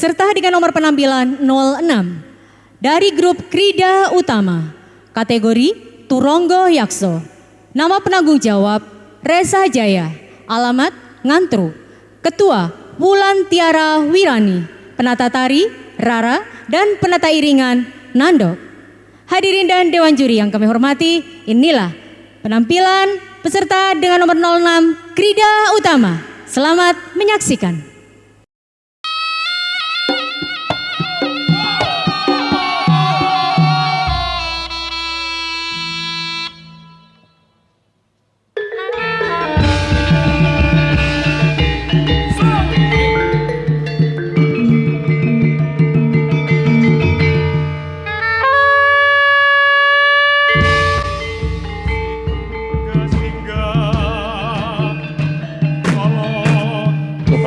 Peserta dengan nomor penampilan 06 dari grup Krida Utama, kategori Turonggo Yakso. Nama penanggung jawab Reza Jaya, alamat Ngantru. Ketua Wulan Tiara Wirani, penata tari Rara dan penata iringan Nando. Hadirin dan dewan juri yang kami hormati, inilah penampilan peserta dengan nomor 06 Krida Utama. Selamat menyaksikan.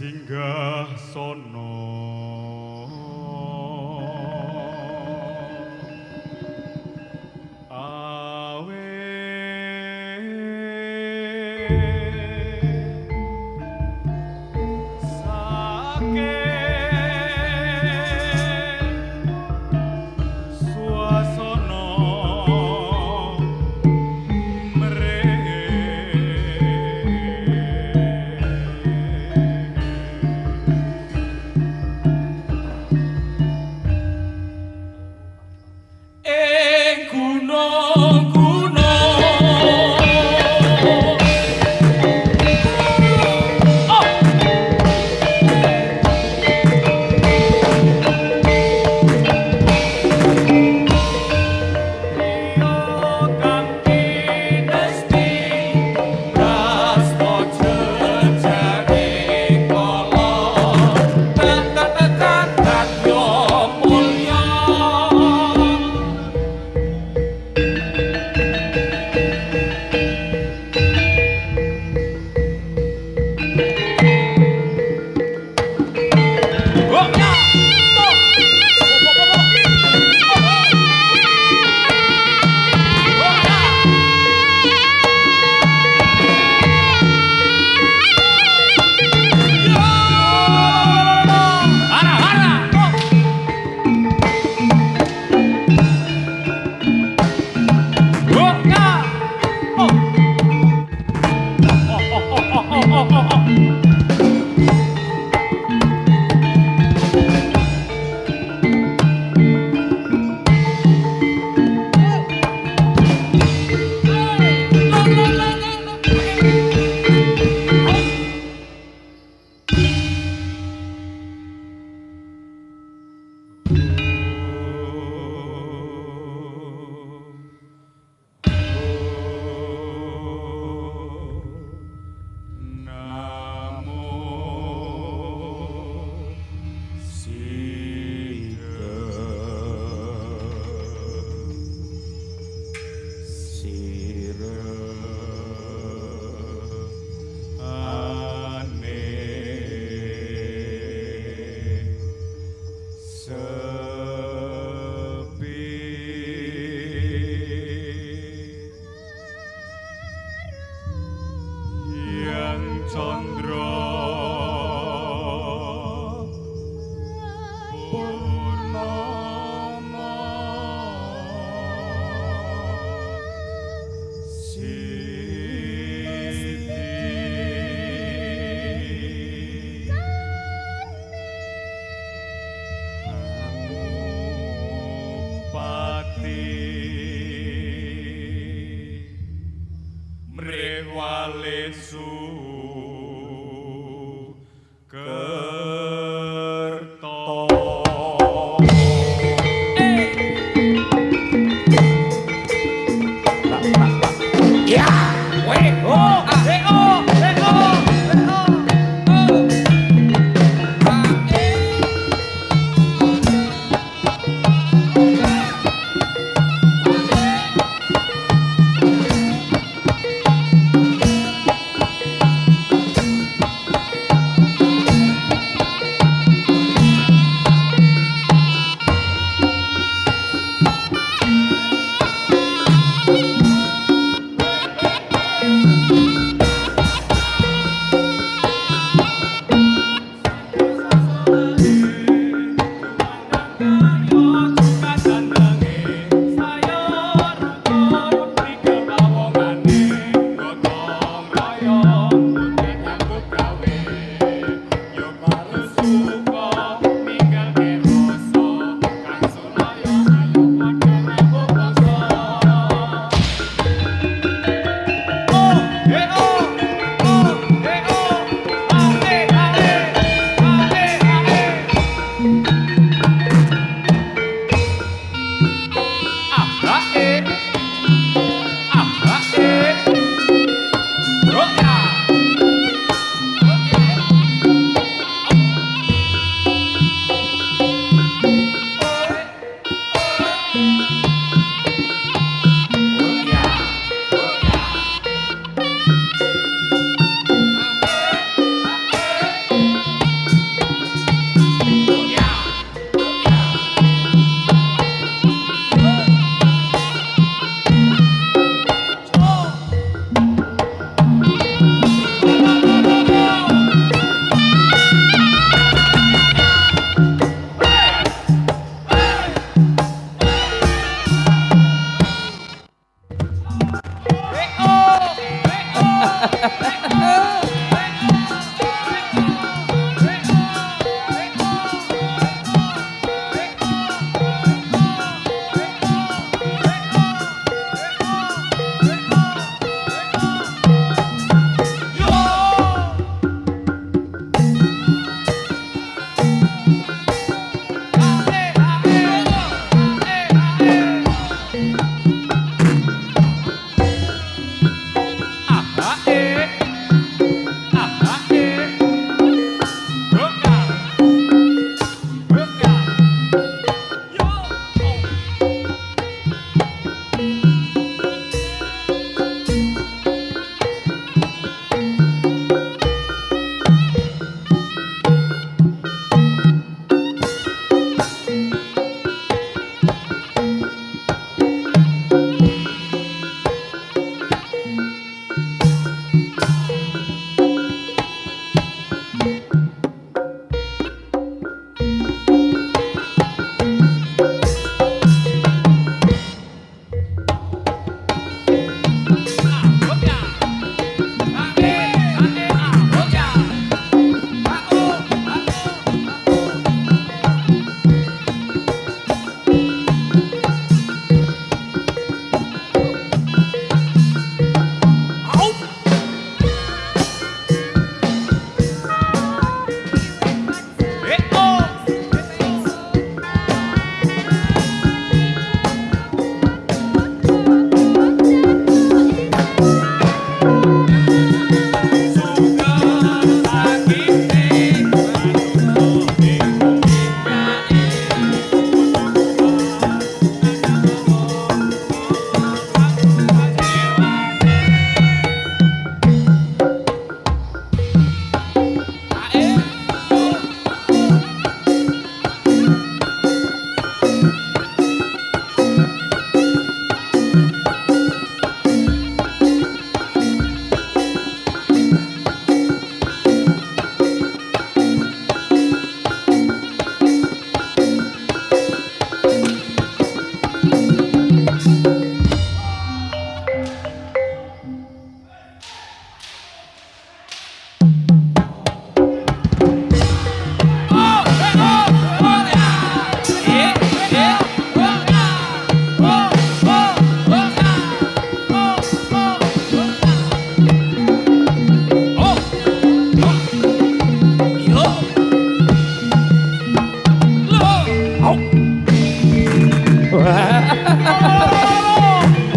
singgah sono.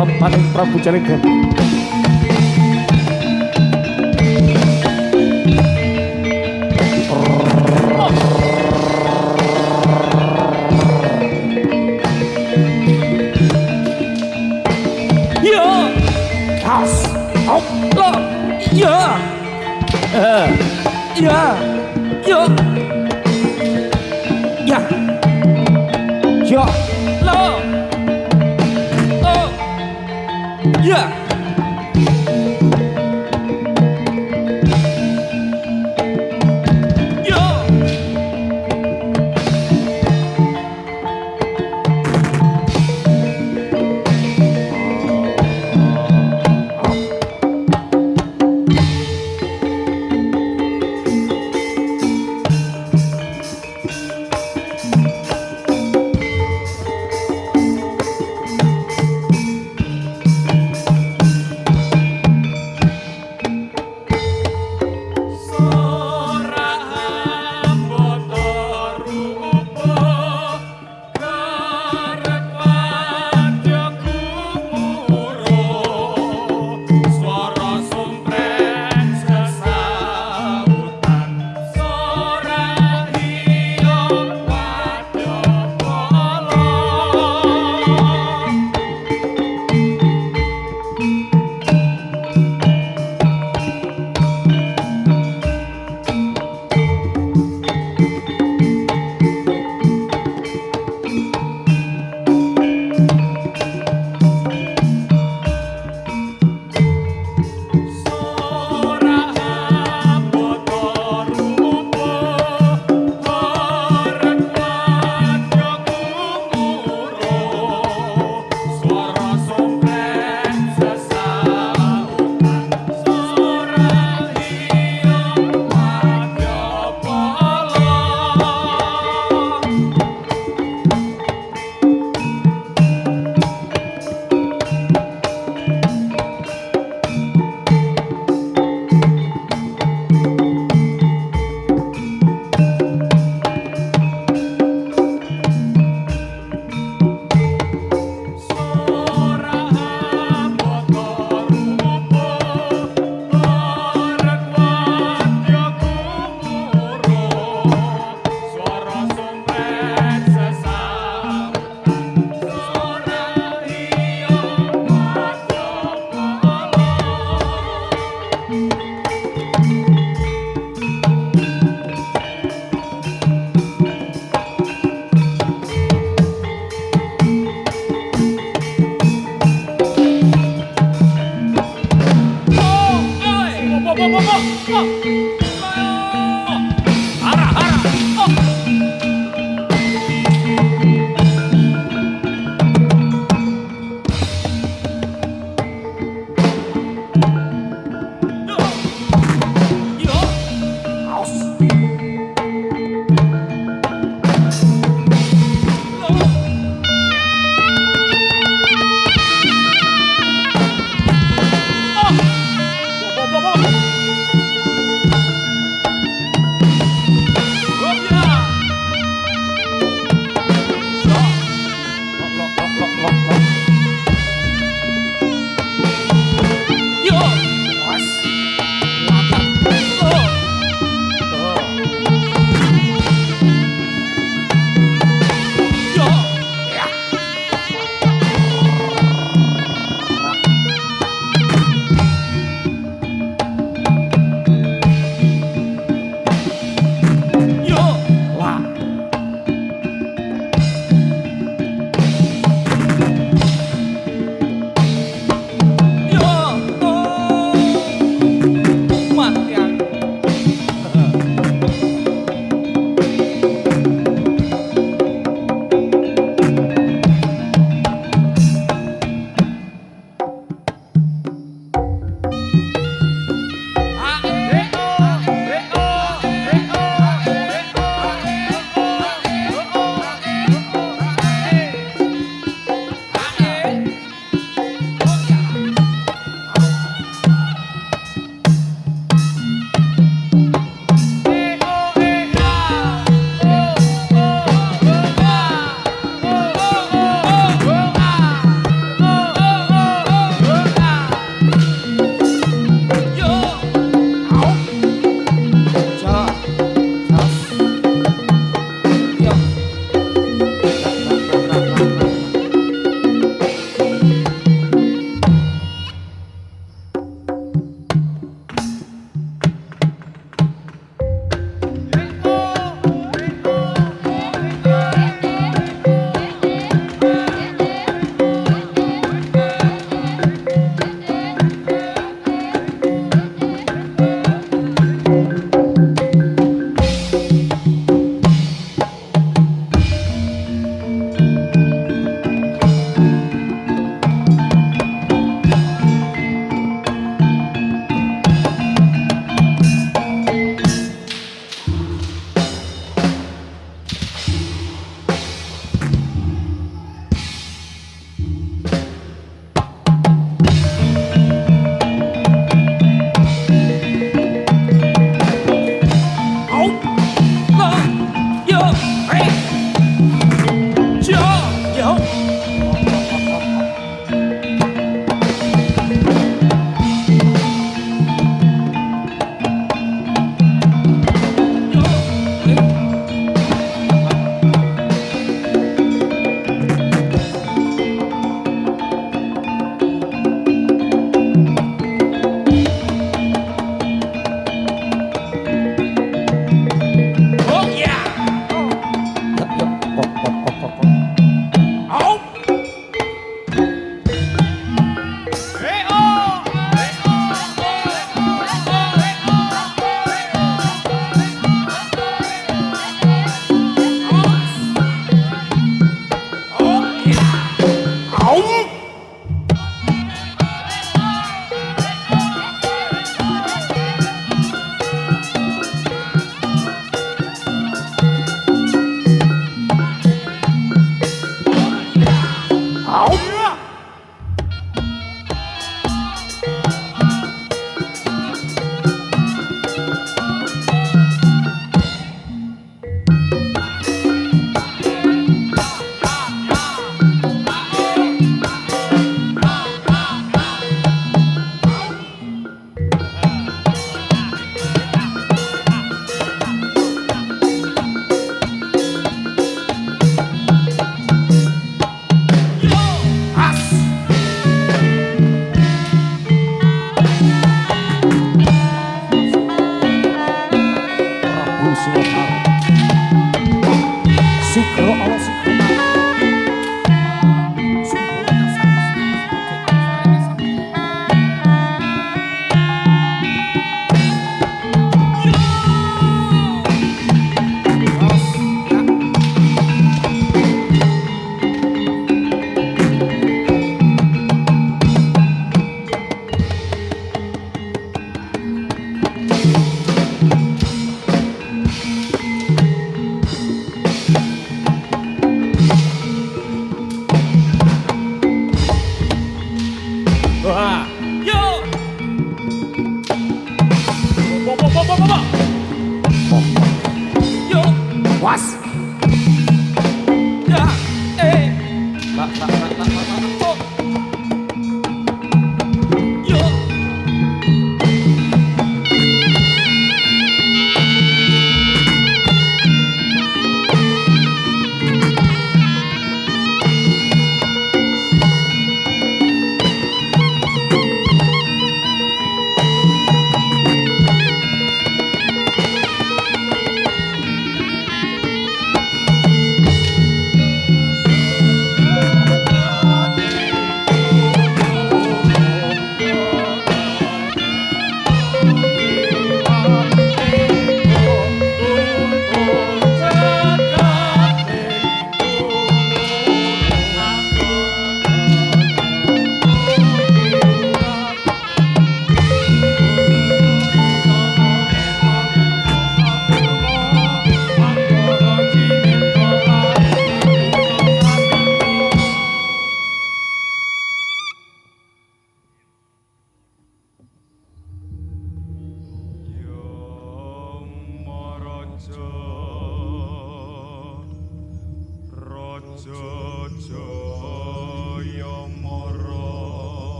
भक्त प्रभु चरित्र